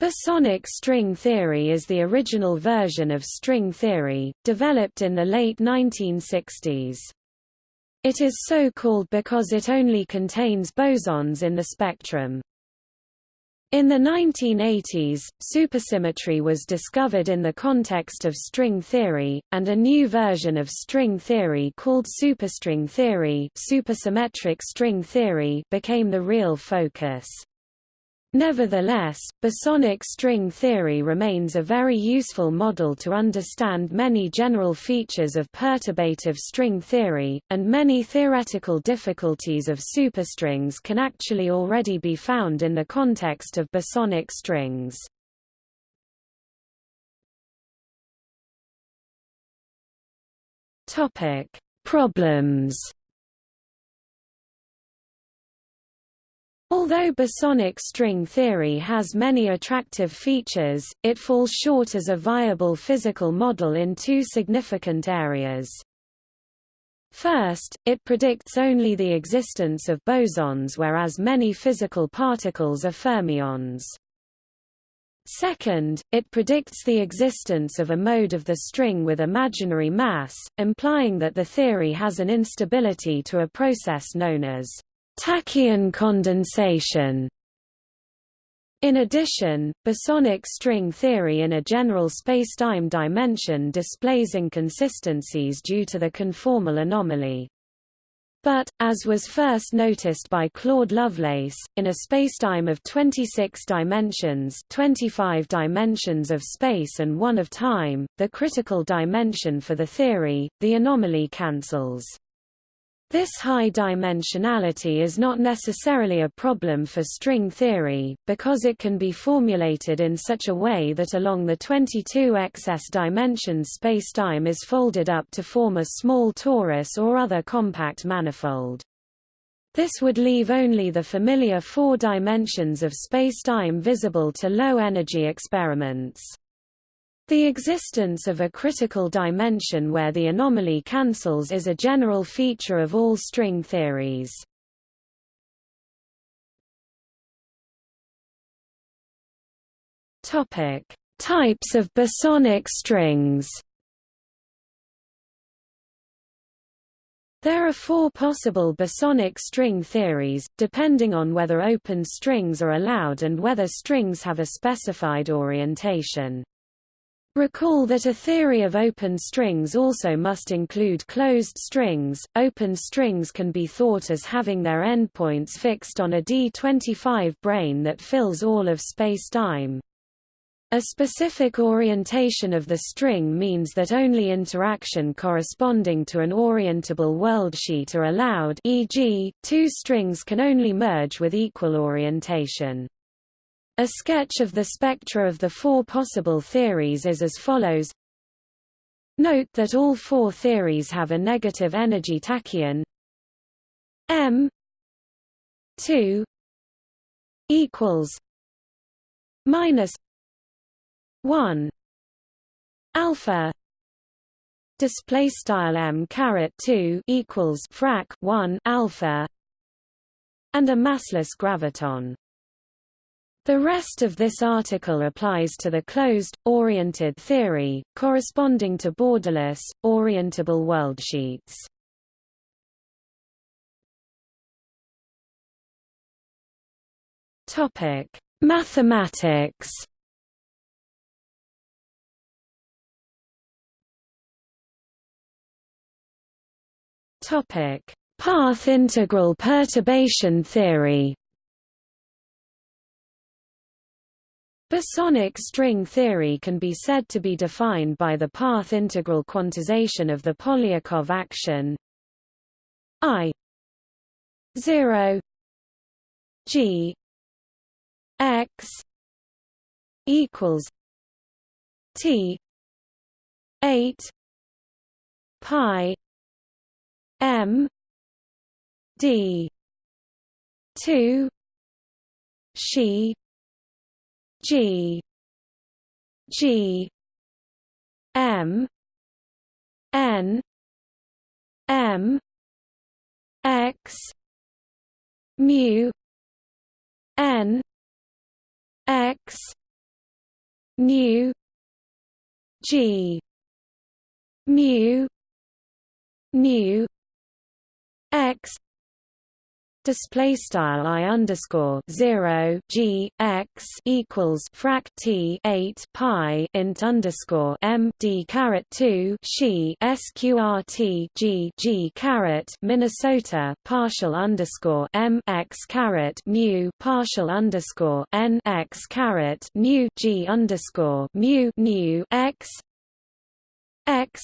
Bosonic string theory is the original version of string theory, developed in the late 1960s. It is so called because it only contains bosons in the spectrum. In the 1980s, supersymmetry was discovered in the context of string theory, and a new version of string theory called superstring theory, supersymmetric string theory became the real focus. Nevertheless, bosonic string theory remains a very useful model to understand many general features of perturbative string theory, and many theoretical difficulties of superstrings can actually already be found in the context of bosonic strings. Problems Although bosonic string theory has many attractive features, it falls short as a viable physical model in two significant areas. First, it predicts only the existence of bosons whereas many physical particles are fermions. Second, it predicts the existence of a mode of the string with imaginary mass, implying that the theory has an instability to a process known as Tachyon condensation in addition, bosonic string theory in a general spacetime dimension displays inconsistencies due to the conformal anomaly. But, as was first noticed by Claude Lovelace, in a spacetime of 26 dimensions 25 dimensions of space and one of time, the critical dimension for the theory, the anomaly cancels. This high dimensionality is not necessarily a problem for string theory, because it can be formulated in such a way that along the 22 excess dimensions spacetime is folded up to form a small torus or other compact manifold. This would leave only the familiar four dimensions of spacetime visible to low-energy experiments. The existence of a critical dimension where the anomaly cancels is a general feature of all string theories. Topic: Types of bosonic strings. There are four possible bosonic string theories, depending on whether open strings are allowed and whether strings have a specified orientation. Recall that a theory of open strings also must include closed strings. Open strings can be thought as having their endpoints fixed on a D25 brane that fills all of spacetime. A specific orientation of the string means that only interaction corresponding to an orientable worldsheet are allowed e.g., two strings can only merge with equal orientation. A sketch of the spectra of the four possible theories is as follows. Note that all four theories have a negative energy tachyon m 2 equals minus 1 alpha display style m caret 2 equals frac 1 alpha and a massless graviton the rest of this article applies to the closed, oriented theory, corresponding to borderless, orientable worldsheets. Topic: Mathematics. Topic: Path integral perturbation theory. Bosonic string theory can be said to be defined by the path integral quantization of the Polyakov action. I 0 G X equals T eight Pi M D two she G. G. M. N. M. X. Mu. N. X. Nu g. Mu. Nu x display style i underscore zero g x equals frac t eight pi int underscore m d caret two she sqrt g g caret Minnesota partial underscore m x caret mu partial underscore n x caret nu g underscore mu nu x x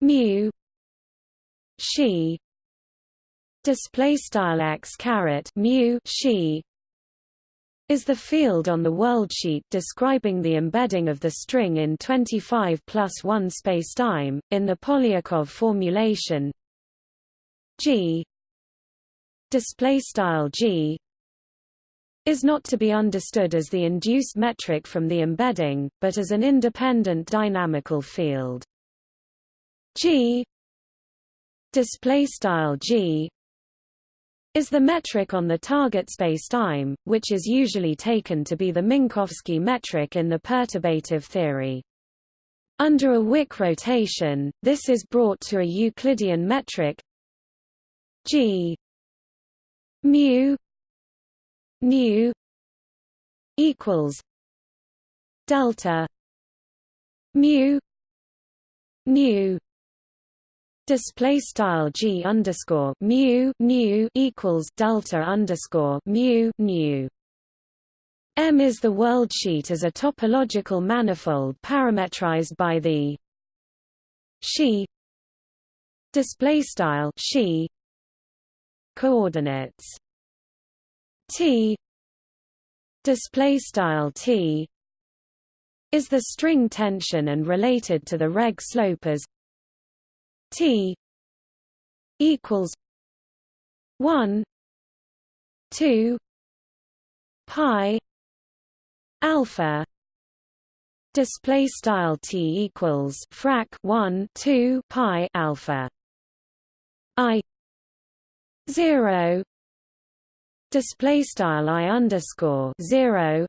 mu she display style x caret mu she is the field on the worldsheet describing the embedding of the string in 25 plus 1 spacetime in the Polyakov formulation. G display style g is not to be understood as the induced metric from the embedding but as an independent dynamical field. G display style g is the metric on the target spacetime, which is usually taken to be the Minkowski metric in the perturbative theory. Under a Wick rotation, this is brought to a Euclidean metric g mu nu equals delta mu nu display style g underscore mu nu equals delta underscore mu nu. M is the world sheet as a topological manifold parametrized by the she display style she coordinates t display style t is the string tension and related to the Regge slope as T equals one two pi alpha display style T equals frac 1 2 pi alpha I 0 display style I underscore 0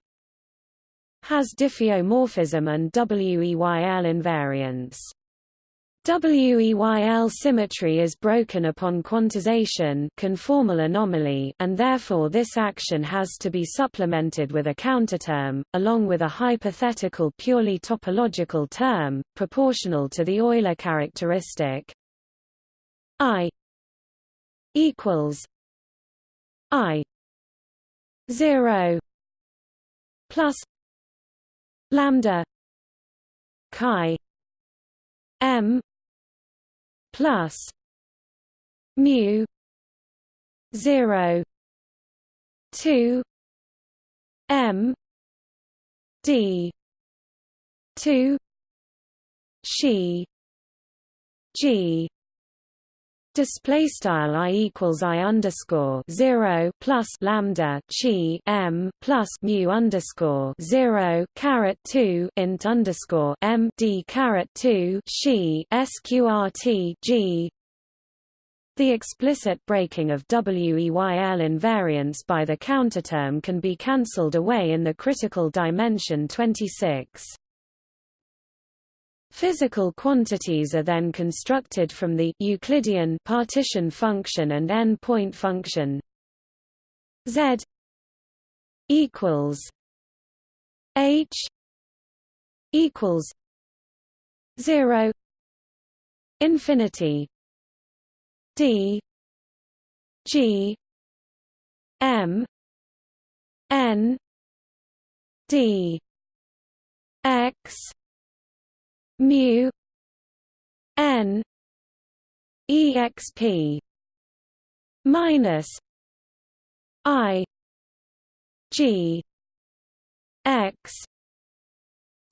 has diffeomorphism and WEYL invariance WEYL symmetry is broken upon quantization conformal anomaly and therefore this action has to be supplemented with a counterterm, along with a hypothetical purely topological term, proportional to the Euler characteristic. I equals I 0 plus lambda chi m plus mu 0 2 m d 2 she g Display style i equals i underscore zero plus lambda chi m plus mu underscore zero caret two int underscore m d caret two she sqrt g. The explicit breaking of WEYL invariance by the counterterm can be cancelled away in the critical dimension 26. Physical quantities are then constructed from the Euclidean partition function and n-point function. Z equals h equals 0 infinity d g m n d x mu n exp minus i g x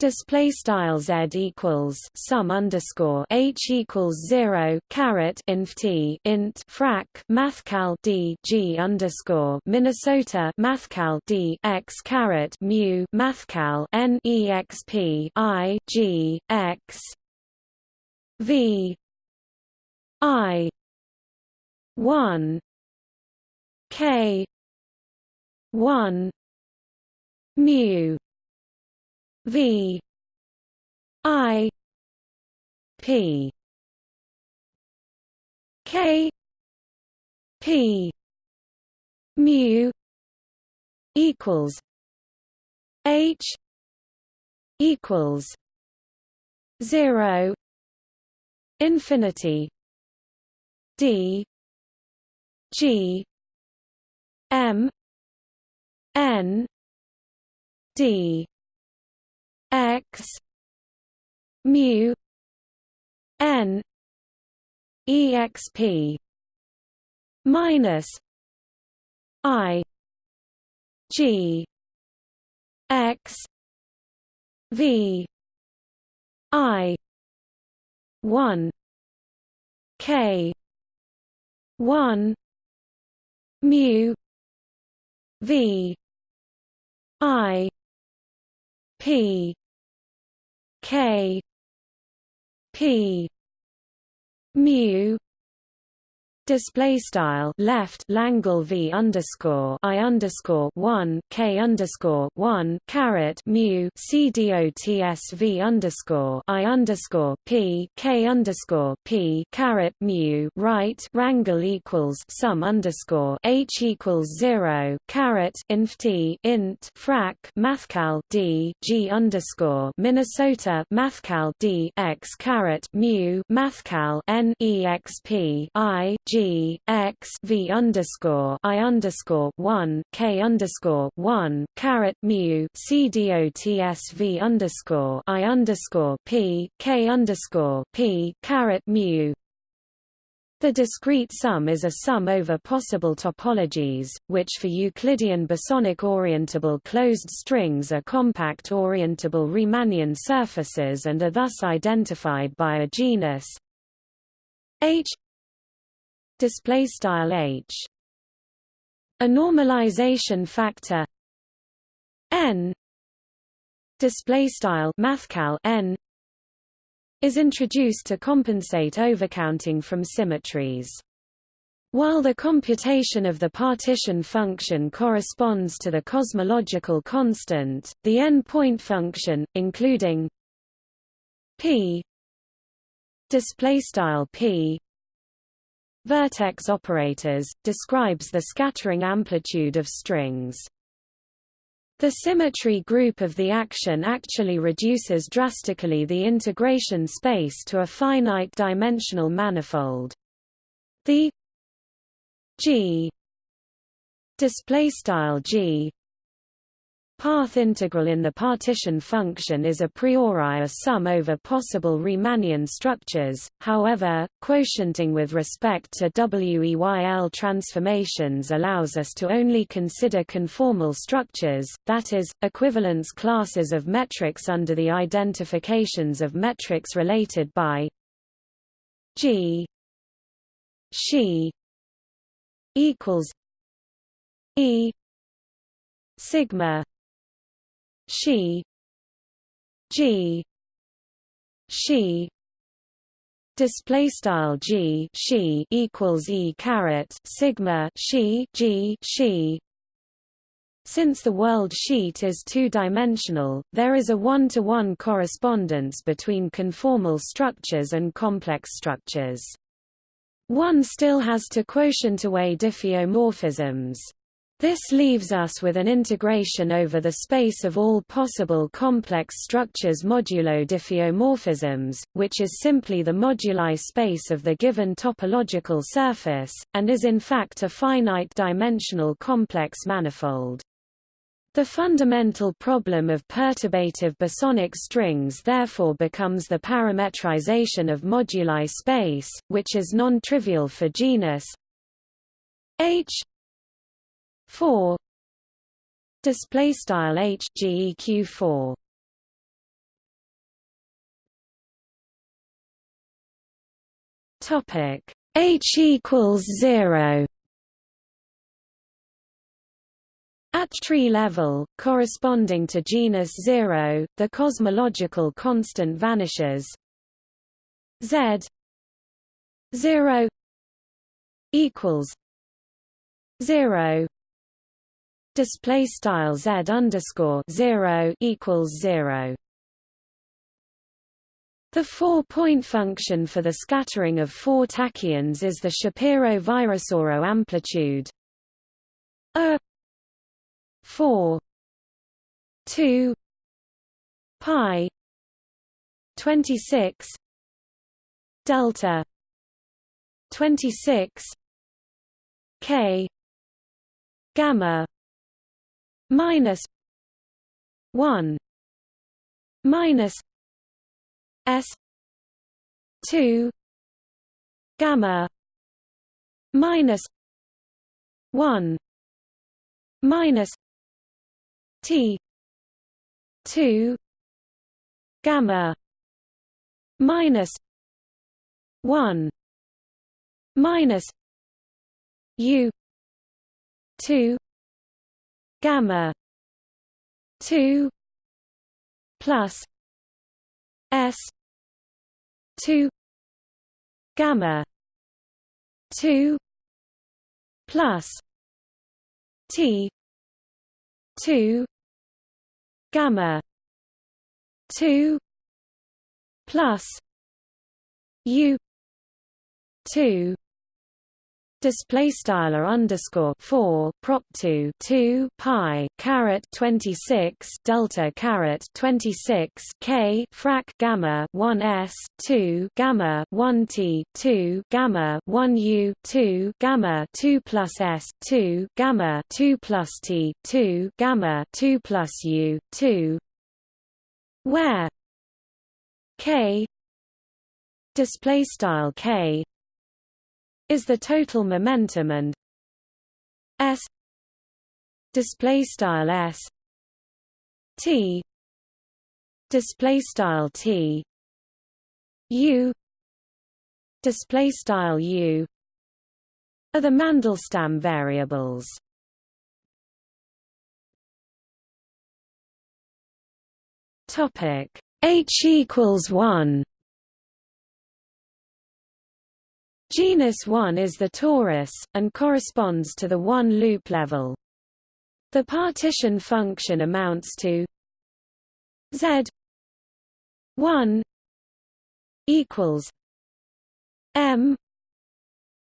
Display style z equals sum underscore h equals zero caret inf t int frac mathcal d g underscore Minnesota mathcal d x caret mu mathcal n exp i g x v i one k one mu V I P K P mu equals H equals zero infinity D G M N D X mu N exp minus I G X V I one K one mu V I P K P mu Display style left Langle V underscore I underscore one K underscore one caret mu C dots V underscore I underscore P K underscore P caret mu right wrangle equals sum underscore H equals zero caret inf T int frac mathcal D G underscore Minnesota mathcal D X caret mu mathcal N exp I G G X V underscore I underscore one K underscore one caret mu C dots underscore I underscore P K underscore P caret mu. The discrete sum is a sum over possible topologies, which for Euclidean bosonic orientable closed strings are compact orientable Riemannian surfaces and are thus identified by a genus H display style h. A normalization factor. N. Display style mathcal n. Is introduced to compensate overcounting from symmetries. While the computation of the partition function corresponds to the cosmological constant, the n-point function, including p. Display style p vertex operators, describes the scattering amplitude of strings. The symmetry group of the action actually reduces drastically the integration space to a finite dimensional manifold. The G display style G Path integral in the partition function is a priori a sum over possible Riemannian structures, however, quotienting with respect to WEYL transformations allows us to only consider conformal structures, that is, equivalence classes of metrics under the identifications of metrics related by G she equals E sigma she. G. She. Display style g. She equals e caret sigma she g. She. Since the world sheet is two-dimensional, there is a one-to-one -one correspondence between conformal structures and complex structures. One still has to quotient away diffeomorphisms. This leaves us with an integration over the space of all possible complex structures modulo diffeomorphisms, which is simply the moduli space of the given topological surface, and is in fact a finite-dimensional complex manifold. The fundamental problem of perturbative bosonic strings therefore becomes the parametrization of moduli space, which is non-trivial for genus H 4 display style h geq 4 topic. H equals 0 At tree level, corresponding to genus 0, the cosmological constant vanishes. Z 0 equals 0 display style z underscore zero equals zero. The four-point function for the scattering of four tachyons is the Shapiro-Virasoro amplitude a 4 2 pi 26 delta 26 k gamma minus 1 minus s 2 gamma minus 1 minus T two gamma minus one minus U two gamma two plus S two gamma two plus T two gamma two plus U two display style underscore 4 prop 2 2 pi caret 26 delta caret 26 k frac gamma 1 s 2 gamma 1 t 2 gamma 1 u 2 gamma 2 plus s 2 gamma 2 plus t 2 gamma 2 plus u 2 where? K. Display style k is the total momentum and s display style s t display style t u display style u are the Mandelstam variables. Topic h equals 1 Genus 1 is the torus, and corresponds to the one-loop level. The partition function amounts to z 1 equals m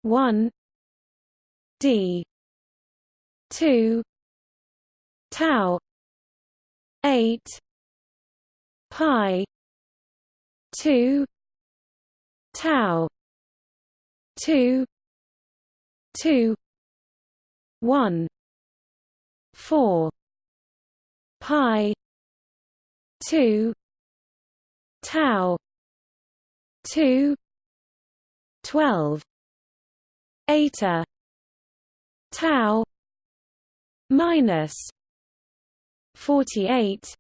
1 d 2 tau 8 pi 2 tau two two one four pi two tau two twelve eta tau minus forty eight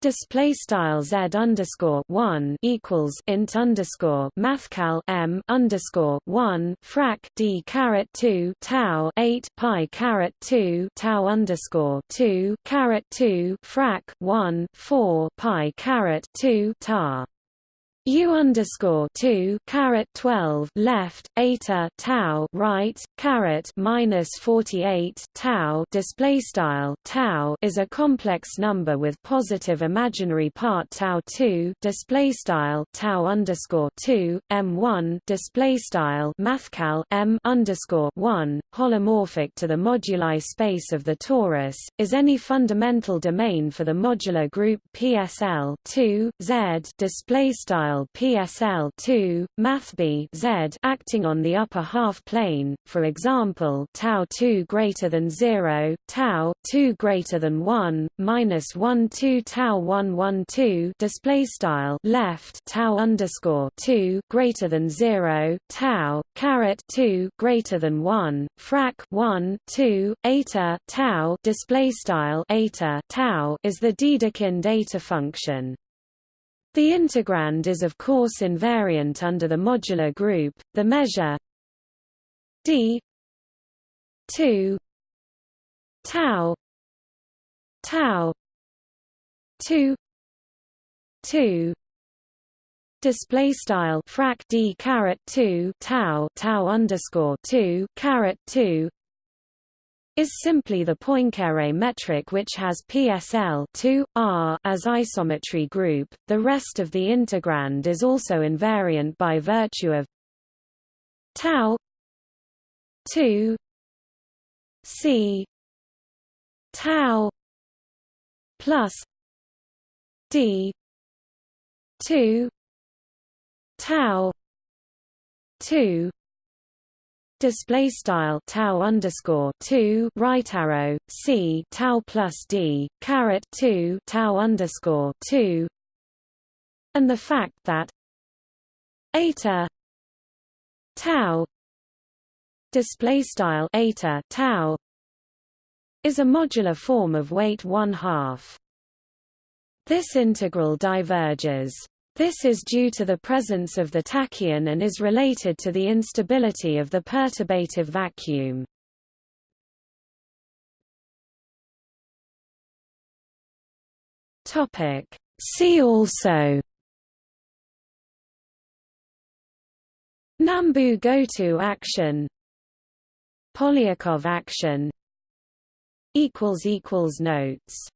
display style z underscore one equals int underscore mathcal m underscore one frac d caret two tau eight pi caret two tau underscore two caret two frac one four pi caret two tar U underscore two caret twelve left eta tau right caret minus forty eight tau display style tau is a complex number with positive imaginary part tau two display style tau underscore two m one display style mathcal m underscore one holomorphic to the moduli space of the torus is any fundamental domain for the modular group PSL two Z display style style PSL2, MathB Z acting on the upper half plane, for example tau 2 greater than 0, tau 2 greater than 1, minus 1 2 tau 1 1 2 display style left tau underscore 2 greater than 0, tau caret 2 greater than 1, frac 1 2 eta tau display style eta tau is the Dedekind eta function. The integrand is of course invariant under the modular group. The measure d 2 tau tau 2 2 display style frac d caret 2 tau tau underscore 2 caret 2 is simply the Poincare metric which has PSL 2, R as isometry group. The rest of the integrand is also invariant by virtue of tau 2 C tau plus D two tau two display style tau underscore two right arrow c tau plus d caret two tau underscore two, and the fact that eta tau display style eta tau is a modular form of weight one half. This integral diverges. This is due to the presence of the tachyon and is related to the instability of the perturbative vacuum. See also Nambu-Goto action Polyakov action Notes